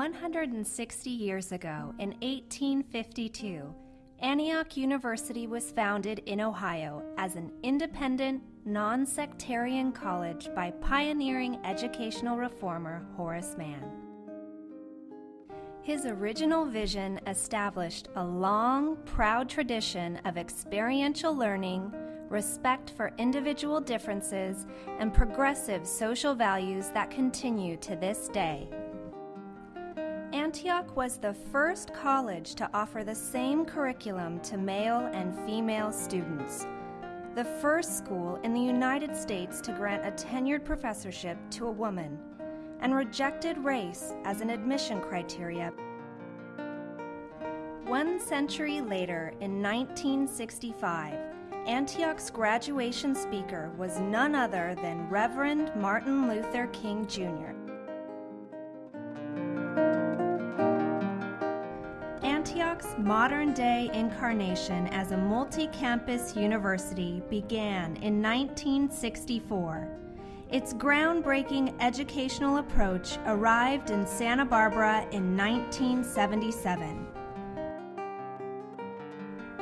160 years ago, in 1852, Antioch University was founded in Ohio as an independent, non sectarian college by pioneering educational reformer Horace Mann. His original vision established a long, proud tradition of experiential learning, respect for individual differences, and progressive social values that continue to this day. Antioch was the first college to offer the same curriculum to male and female students. The first school in the United States to grant a tenured professorship to a woman, and rejected race as an admission criteria. One century later, in 1965, Antioch's graduation speaker was none other than Reverend Martin Luther King Jr. Antioch's modern day incarnation as a multi campus university began in 1964. Its groundbreaking educational approach arrived in Santa Barbara in 1977.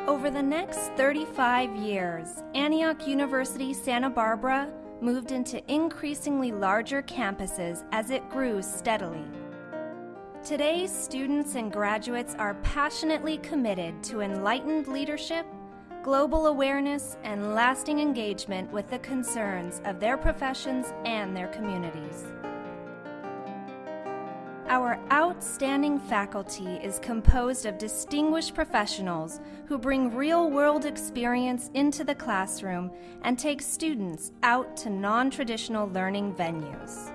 Over the next 35 years, Antioch University Santa Barbara moved into increasingly larger campuses as it grew steadily. Today's students and graduates are passionately committed to enlightened leadership, global awareness, and lasting engagement with the concerns of their professions and their communities. Our outstanding faculty is composed of distinguished professionals who bring real world experience into the classroom and take students out to non traditional learning venues.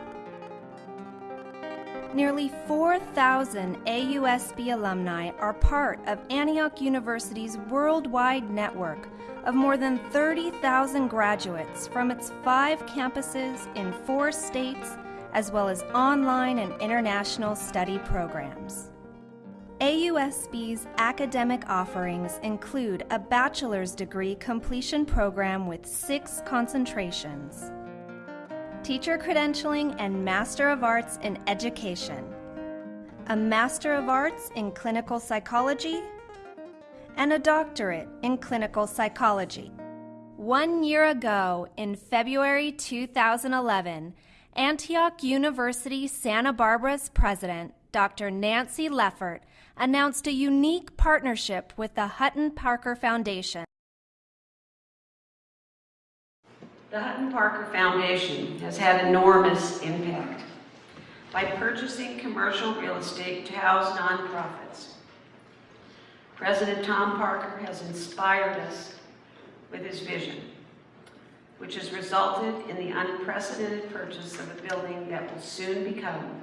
Nearly 4,000 AUSB alumni are part of Antioch University's worldwide network of more than 30,000 graduates from its five campuses in four states as well as online and international study programs. AUSB's academic offerings include a bachelor's degree completion program with six concentrations, teacher credentialing and Master of Arts in Education, a Master of Arts in Clinical Psychology, and a doctorate in Clinical Psychology. One year ago, in February 2011, Antioch University Santa Barbara's president, Dr. Nancy Leffert, announced a unique partnership with the Hutton Parker Foundation. The Hutton Parker Foundation has had enormous impact by purchasing commercial real estate to house nonprofits. President Tom Parker has inspired us with his vision which has resulted in the unprecedented purchase of a building that will soon become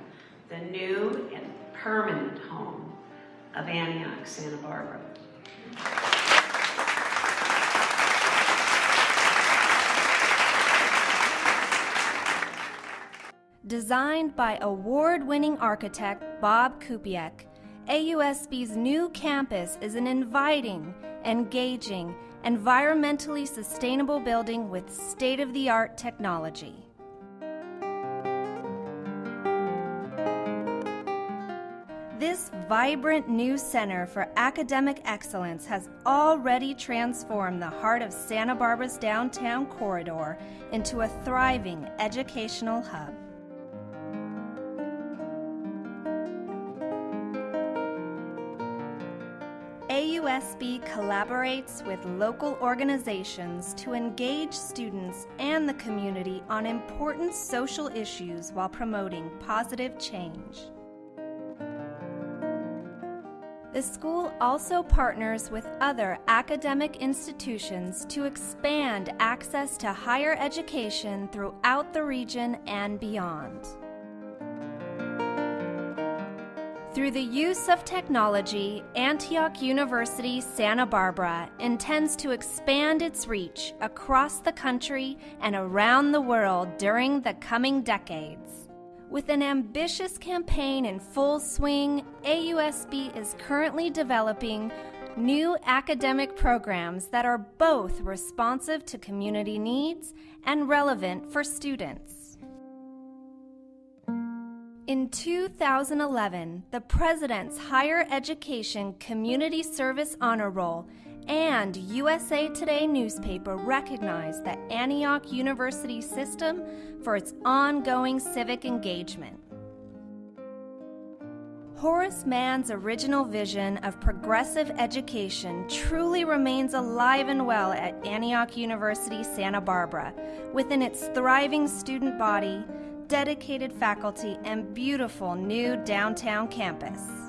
the new and permanent home of Antioch, Santa Barbara. Designed by award-winning architect Bob Kupiec, AUSB's new campus is an inviting, engaging, environmentally sustainable building with state-of-the-art technology. This vibrant new center for academic excellence has already transformed the heart of Santa Barbara's downtown corridor into a thriving educational hub. AUSB collaborates with local organizations to engage students and the community on important social issues while promoting positive change. The school also partners with other academic institutions to expand access to higher education throughout the region and beyond. Through the use of technology, Antioch University Santa Barbara intends to expand its reach across the country and around the world during the coming decades. With an ambitious campaign in full swing, AUSB is currently developing new academic programs that are both responsive to community needs and relevant for students. In 2011, the President's Higher Education Community Service Honor Roll and USA Today newspaper recognized the Antioch University system for its ongoing civic engagement. Horace Mann's original vision of progressive education truly remains alive and well at Antioch University Santa Barbara, within its thriving student body, dedicated faculty, and beautiful new downtown campus.